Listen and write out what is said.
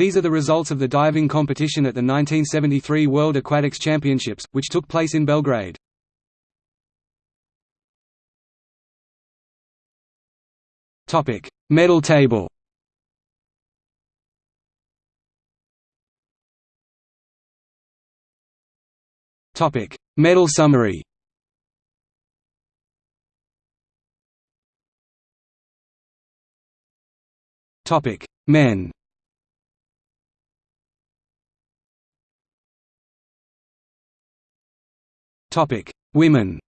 These are the results of the diving competition at the 1973 World Aquatics Championships, which took place in Belgrade. Topic: Medal table Topic: Medal summary Topic: Men Topic: Women.